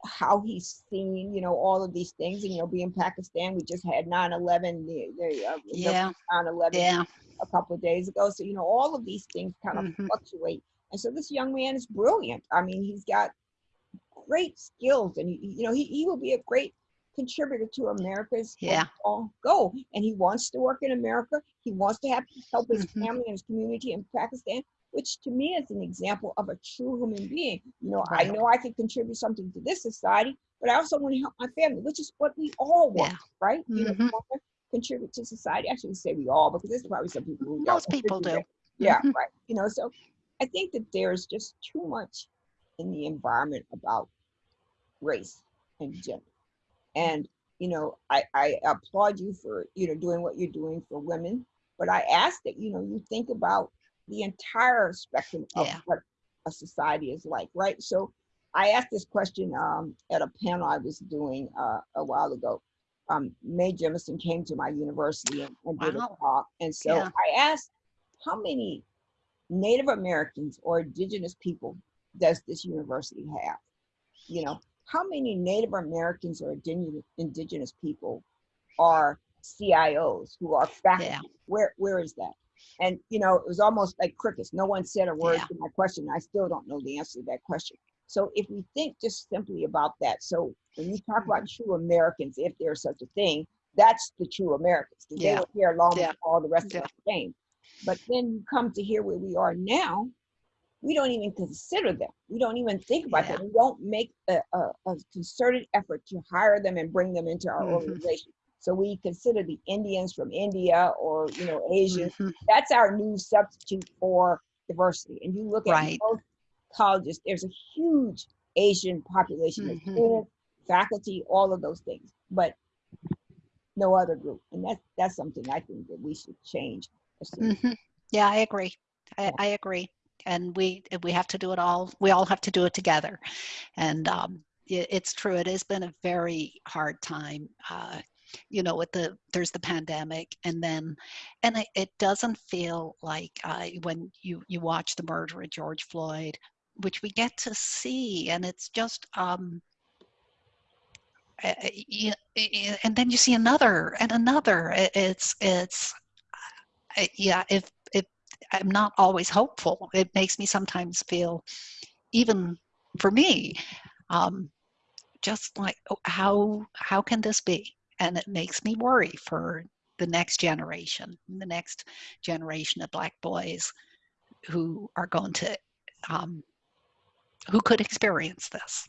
How he's seen, you know, all of these things. And, you know, being Pakistan, we just had 9 11, the, the, uh, Yeah. 9 11 Yeah. a couple of days ago. So, you know, all of these things kind of Mhm. fluctuate. And so this young man is brilliant. I mean, he's got great skills and, he, you know, he, he will be a great contributor to America's Yeah. goal. And he wants to work in America. He wants to have help his Mhm. family and his community in Pakistan, which to me is an example of a true human being. You know, I know I can contribute something to this society, but I also want to help my family, which is what we all want, Yeah. right? You know, Mhm. want to contribute to society. I shouldn't say we all, because there's probably some people who don't Most people do. Yeah, Mhm. right. You know, so I think that there's just too much in the environment about race and gender. And, you know, I, I applaud you for, you know, doing what you're doing for women. But I ask that, you know, you think about the entire spectrum of Yeah. what a society is like, right? So I asked this question um, at a panel I was doing uh, a while ago. Um, Mae Jemison came to my university and, and did a talk. And so Yeah. I asked, how many Native Americans or indigenous people does this university have? You know, how many Native Americans or indigenous, indigenous people are CIOs who are faculty? Yeah. Where where is that? And you know, it was almost like crickets. No one said a word Yeah. to my question. I still don't know the answer to that question. So if we think just simply about that, so when you talk about Mm-hmm. true Americans, if there's such a thing, that's the true Americans. 'cause They Yeah. were here long Yeah. before all the rest Yeah. of us came. But then you come to here where we are now, we don't even consider them. We don't even think about Yeah. them. We don't make a, a, a concerted effort to hire them and bring them into our Mhm. organization. So we consider the Indians from India or you know Asians. Mhm. That's our new substitute for diversity. And you look at Right. most colleges, there's a huge Asian population of Mhm. students, faculty, all of those things, but no other group. And that's that's something I think that we should change. as- Mhm. Yeah, I agree. I, Yeah. I agree. And we we have to do it all. We all have to do it together. And um, it, it's true. It has been a very hard time. Uh, you know, with the there's the pandemic, and then, and it, it doesn't feel like uh, when you you watch the murder of George Floyd, which we get to see, and it's just um, uh, you, and then you see another and another. It's it's yeah. If if I'm not always hopeful, it makes me sometimes feel, even for me, um, just like oh, how how can this be? And it makes me worry for the next generation, the next generation of black boys who are going to um, who could experience this.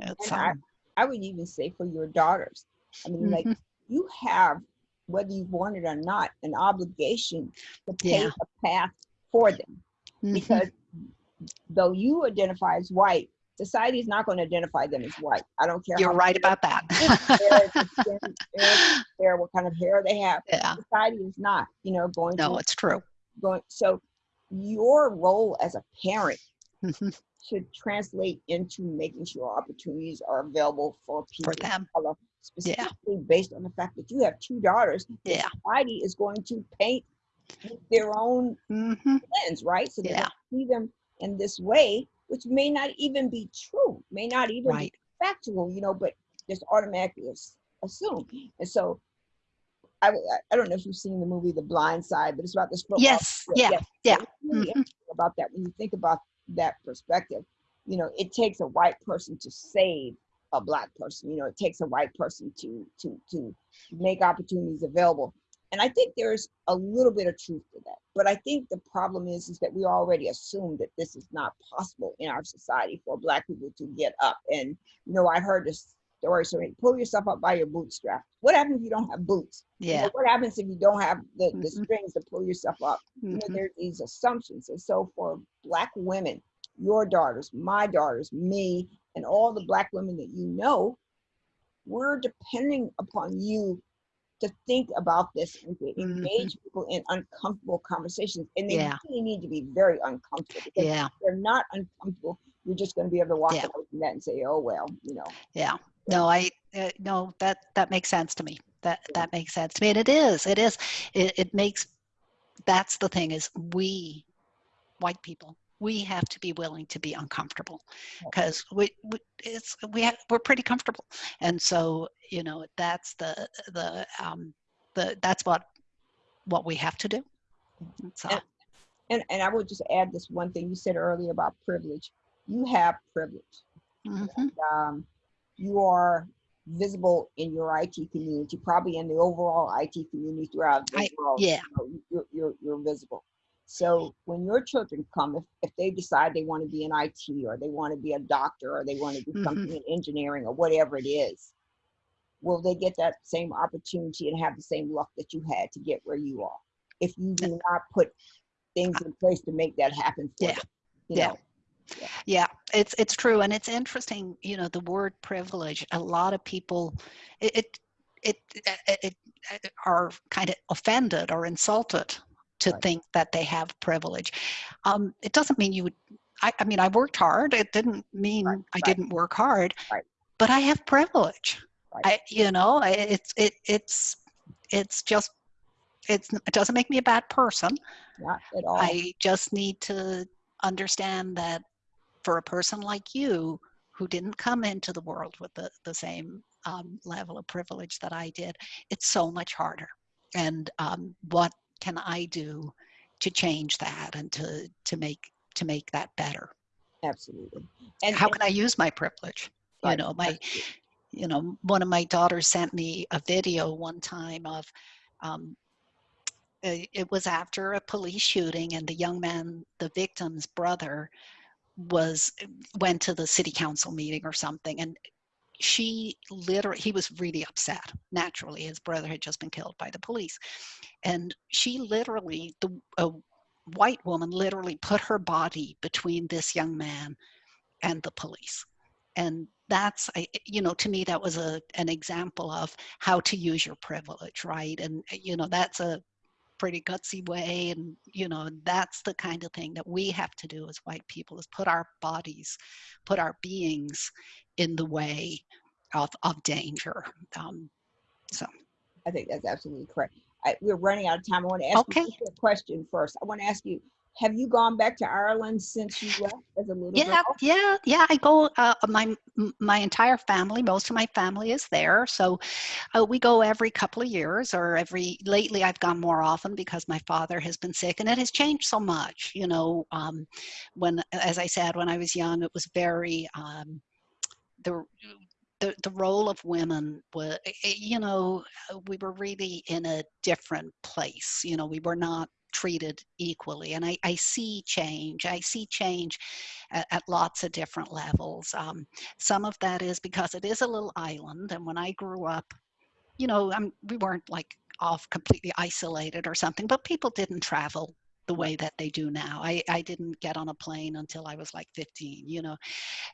It's I- um, I would even say for your daughters. I mean, like mhm, you have, whether you want it or not, an obligation to pave Yeah. a path for them. mhm, Because though you identify as white, society is not going to identify them as white. I don't care. you're right about that. hair, what kind of hair they have. yeah, Society is not, you know, going no, to it's true. going. So your role as a parent Mhm, should translate into making sure opportunities are available for people For them, of color, specifically based on the fact that you have two daughters. yeah. Society is going to paint their own mhm, lens, right? So they Yeah. see them in this way, which may not even be true, may not even Right. be factual, you know, but just automatically as- assume. And so I, I don't know if you've seen the movie The Blind Side, but it's about this football. Yes, yeah, yeah, really mhm. about that when you think about that perspective. You know, it takes a white person to save a black person. You know, it takes a white person to to to make opportunities available. And I think there's a little bit of truth to that. But I think the problem is is that we already assume that this is not possible in our society for black people to get up. And you know, I heard this story so pull yourself up by your bootstrap. What happens if you don't have boots? You know, yeah. what happens if you don't have the, the Mhm. strings to pull yourself up? you know, mhm, there are these assumptions. And so for black women, your daughters, my daughters, me, and all the black women that you know, we're depending upon you to think about this and to engage people in uncomfortable conversations. And they Yeah. really need to be very uncomfortable because Yeah, if they're not uncomfortable, you're just going to be able to walk Yeah. away from that and say, oh, well, you know. yeah. No, I uh, no that that makes sense to me. That Yeah. that makes sense to me, and it is. It is. It, it makes. That's the thing is we, white people, we have to be willing to be uncomfortable because we, we it's we have, we're pretty comfortable and so you know that's the the um the that's what what we have to do so And- And, and I would just add this one thing you said earlier about privilege. You have privilege. mhm, um, you are visible in your IT community, probably in the overall IT community throughout the I- world. yeah. you know, You're, you're, you're visible. So when your children come, if, if they decide they want to be in IT or they want to be a doctor or they want to do Mhm. something in engineering or whatever it is, will they get that same opportunity and have the same luck that you had to get where you are? If you do not put things in place to make that happen for Yeah. them. Yeah. know, Yeah, it's it's true, and it's interesting. You know, the word privilege. A lot of people, it it, it, it, it are kind of offended or insulted to Right. think that they have privilege. Um, it doesn't mean you would. I, I mean, I worked hard. It didn't mean Right, I didn't work hard. But I have privilege. I, you know, it's it it's it's just it's it doesn't make me a bad person. not at all. I just need to understand that for a person like you who didn't come into the world with the, the same um, level of privilege that I did, it's so much harder. And um, what can I do to change that and to, to make to make that better? Absolutely. And How can I use my privilege? You know, my you know, one of my daughters sent me a video one time of, um, it was after a police shooting, and the young man, the victim's brother, was went to the city council meeting or something, and she literally he was really upset. Naturally, his brother had just been killed by the police, and she literally the a white woman literally put her body between this young man and the police and that's I, you know to me that was a an example of how to use your privilege right and you know that's a pretty gutsy way and you know that's the kind of thing that we have to do as white people is put our bodies put our beings in the way of of danger um so I think that's absolutely correct. I, we're running out of time. I want to ask Okay. you a question first. I want to ask you, have you gone back to Ireland since you left as a little yeah girl? yeah yeah i go uh, my my entire family most of my family is there so uh, we go every couple of years or every lately i've gone more often because my father has been sick and it has changed so much you know um, when as i said when i was young it was very um, the the, the role of women was you know we were really in a different place you know we were not treated equally and i, I see change. I see change at, at lots of different levels. Um, some of that is because it is a little island and when i grew up you know I'm, we weren't like off completely isolated or something but people didn't travel the way that they do now i, I didn't get on a plane until i was like 15 you know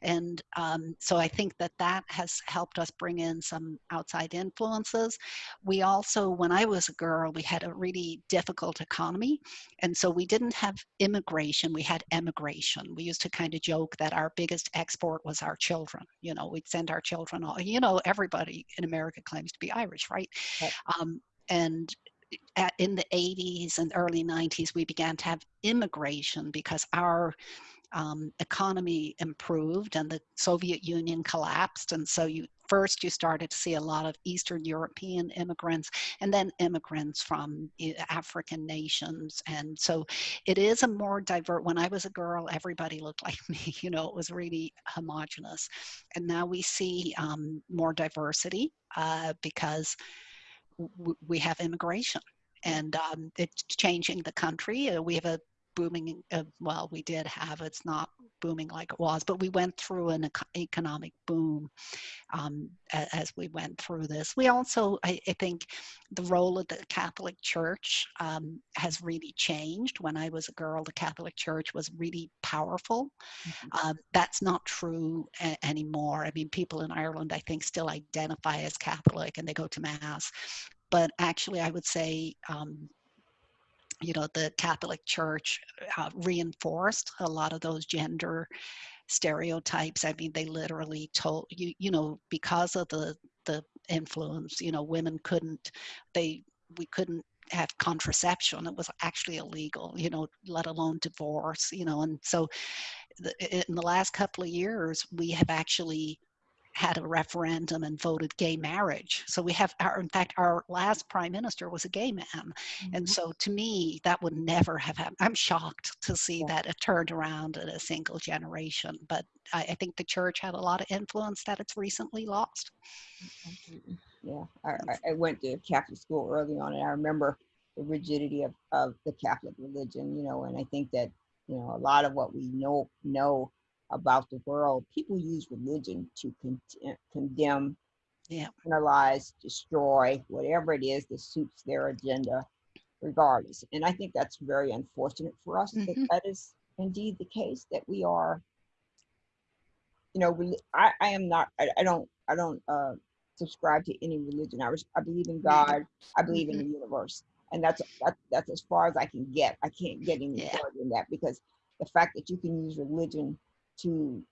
and um, so I think that that has helped us bring in some outside influences. We also, when I was a girl, we had a really difficult economy. And so we didn't have immigration, we had emigration. We used to kind of joke that our biggest export was our children. You know, we'd send our children all, you know, everybody in America claims to be Irish, right? Right. Um, and at, in the 80s and early 90s, we began to have immigration because our um, economy improved and the Soviet Union collapsed. And so you first you started to see a lot of Eastern European immigrants and then immigrants from eh, African nations. And so it is a more diverse, when I was a girl, everybody looked like me, you know, it was really homogenous. And now we see um, more diversity uh, because we have immigration and um, it's changing the country. Uh, we have a booming, uh, well, we did have, it's not booming like it was, but we went through an economic boom um, as we went through this. We also, I, I think, the role of the Catholic Church um, has really changed. When I was a girl, the Catholic Church was really powerful. Uh, that's not true a- anymore. I mean, people in Ireland, I think, still identify as Catholic and they go to Mass. But actually, I would say um, you know the catholic church uh, reinforced a lot of those gender stereotypes i mean they literally told you you know because of the the influence you know women couldn't they we couldn't have contraception. It was actually illegal, you know, let alone divorce, you know. And so the, in the last couple of years, we have actually had a referendum and voted gay marriage. So we have our, in fact, our last prime minister was a gay man. Mm-hmm. And so to me, that would never have happened. I'm shocked to see Yeah. that it turned around in a single generation. But I, I think the church had a lot of influence that it's recently lost. Yeah, I, I- I went to Catholic school early on, and I remember the rigidity of, of the Catholic religion, you know, and I think that, you know, a lot of what we know know about the world, people use religion to con- condemn, Yeah. penalize, destroy, whatever it is that suits their agenda, regardless. And I think that's very unfortunate for us that Mhm. that is indeed the case, that we are, you know, I, I am not, I, I don't, I don't, uh, subscribe to any religion. I, I believe in God. I believe in the universe, and that's that's that's as far as I can get. I can't get any Yeah. further than that because the fact that you can use religion to,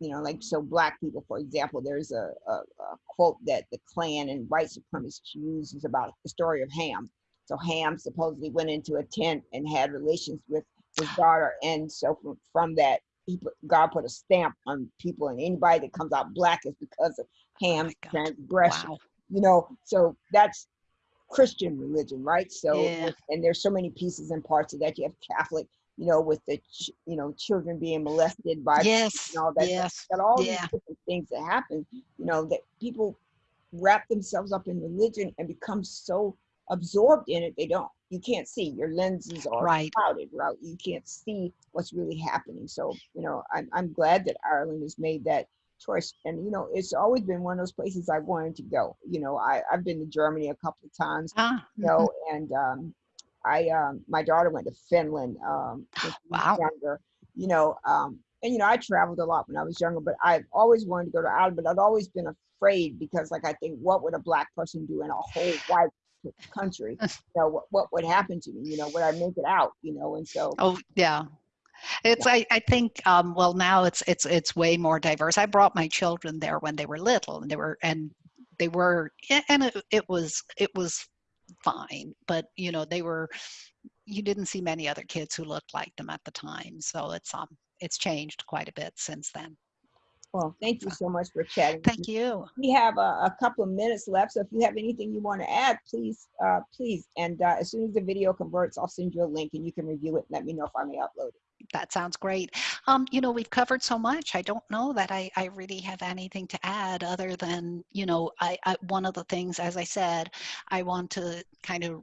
you know, like so black people, for example, there's a, a, a quote that the Klan and white supremacists use is about the story of Ham. So Ham supposedly went into a tent and had relations with his daughter, and so from, from that, he put, God put a stamp on people, and anybody that comes out black is because of oh Ham's God. transgression Wow. you know so that's christian religion right so Yeah. and there's so many pieces and parts of that you have catholic you know with the ch- you know children being molested by Yes. and all that Yes. got all Yeah. these different things that happen you know that people wrap themselves up in religion and become so absorbed in it they don't you can't see your lenses are Right. clouded right you can't see what's really happening so you know i'm, I'm glad that ireland has made that choice and you know it's always been one of those places i wanted to go you know i i've been to germany a couple of times Ah, you know and um i um my daughter went to finland um when she was Wow. younger you know um and you know i traveled a lot when i was younger but i've always wanted to go to ireland but i've always been afraid because like i think what would a black person do in a whole white country you know what, what would happen to me you know would i make it out you know and so Oh yeah. It's I, I think um, well now it's it's it's way more diverse. I brought my children there when they were little and they were and they were and it, it was it was fine but you know they were you didn't see many other kids who looked like them at the time so it's um it's changed quite a bit since then. Well thank you so much for chatting thank you. We have a, a couple of minutes left so if you have anything you want to add please uh please and uh, as soon as the video converts i'll send you a link and you can review it and let me know if i may upload it that sounds great. Um you know we've covered so much i don't know that i i really have anything to add other than you know i, I one of the things as i said i want to kind of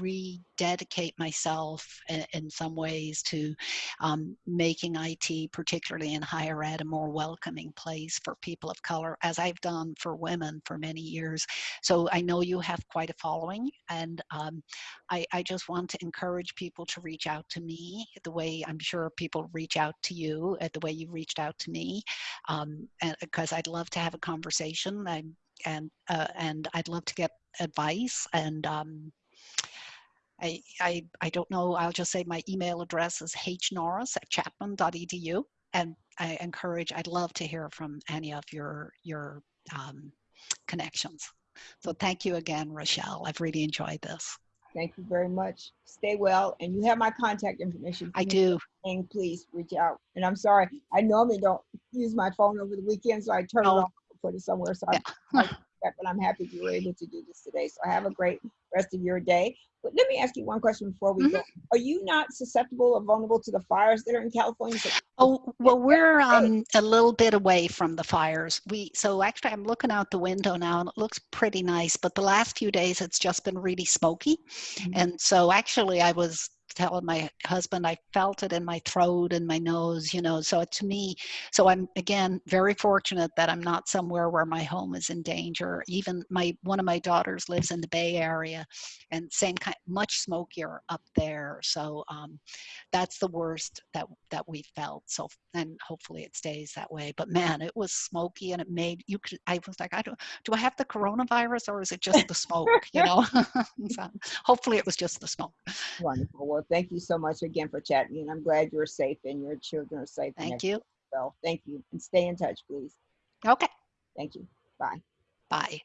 rededicate myself in, in some ways to um, making it particularly in higher ed a more welcoming place for people of color as i've done for women for many years. So i know you have quite a following and um, I, I just want to encourage people to reach out to me the way I'm sure people reach out to you, at the way you reached out to me, um, because I'd love to have a conversation and and uh, and I'd love to get advice and. Um, I, I, I don't know, I'll just say my email address is hnorris at chapman.edu and I encourage, I'd love to hear from any of your, your um, connections. So thank you again, Rochelle. I've really enjoyed this. Thank you very much stay well and you have my contact information I do. And please reach out and i'm sorry i normally don't use my phone over the weekend so i turn Oh. it off and put it somewhere so Yeah. I, I but i'm happy you were able to do this today so have a great rest of your day but let me ask you one question before we go are you not susceptible or vulnerable to the fires that are in california So- Oh, well, we're um, a little bit away from the fires. We so actually, I'm looking out the window now, and it looks pretty nice. But the last few days, it's just been really smoky, Mhm. and so actually, I was telling my husband I felt it in my throat and my nose, you know. So to me, so I'm again very fortunate that I'm not somewhere where my home is in danger. Even my one of my daughters lives in the Bay Area, and same kind, much smokier up there. So um, that's the worst that that we felt so and hopefully it stays that way but man it was smoky and it made you could i was like i don't do i have the coronavirus or is it just the smoke you know so hopefully it was just the smoke wonderful well thank you so much again for chatting and i'm glad you're safe and your children are safe thank you. well. Thank you and stay in touch please. Okay. Thank you. Bye. Bye